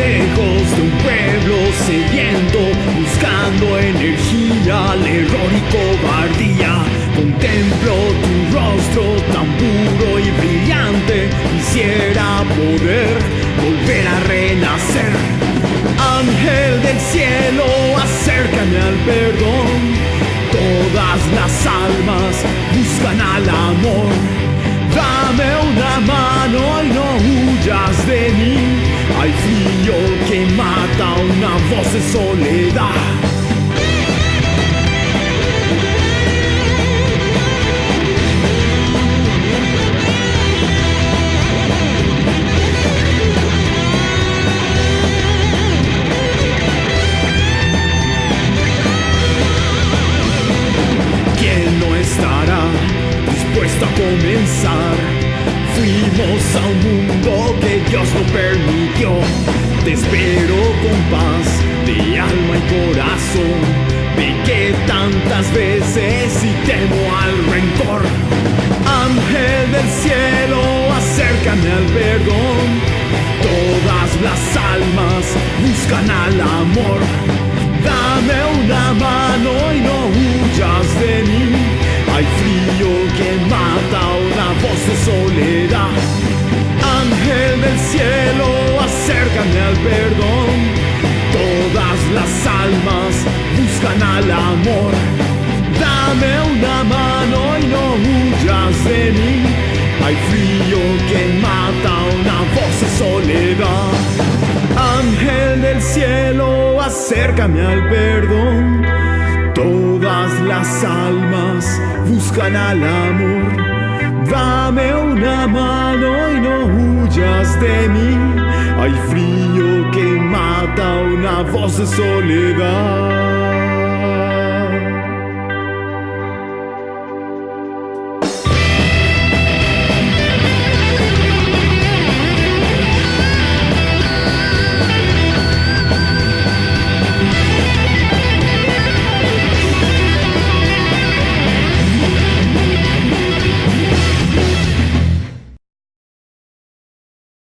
lejos de un pueblo sediento, buscando energía, al error y cobardía. Contemplo tu rostro tan puro y brillante, quisiera poder volver a renacer. Ángel del cielo, acércame al perdón. Todas las almas buscan al amor. Hay frío que mata una voz de soledad. ¿Quién no estará dispuesto a comenzar? Fuimos a un mundo que Dios no permitió. Te espero con paz de alma y corazón. Pequé tantas veces y temo al rencor. Ángel del cielo, acércame al perdón. Todas las almas buscan al amor. Al perdón. Todas las almas buscan al amor. Dame una mano y no huyas de mí. Hay frío que mata una voz de soledad. Ángel del cielo, acércame al perdón. Todas las almas buscan al amor. Dame una mano y no huyas de mí. Voz de soledad.